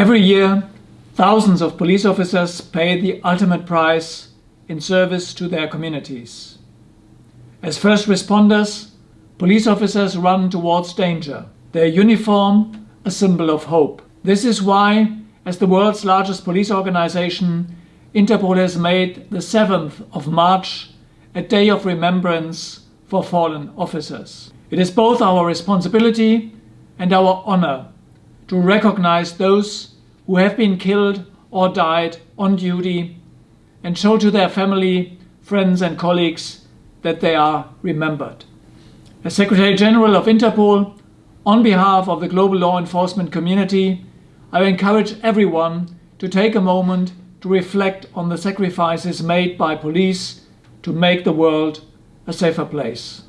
Every year, thousands of police officers pay the ultimate price in service to their communities. As first responders, police officers run towards danger, their uniform a symbol of hope. This is why, as the world's largest police organization, Interpol has made the 7th of March a day of remembrance for fallen officers. It is both our responsibility and our honor to recognize those who have been killed or died on duty and show to their family, friends and colleagues that they are remembered. As Secretary General of Interpol, on behalf of the global law enforcement community, I encourage everyone to take a moment to reflect on the sacrifices made by police to make the world a safer place.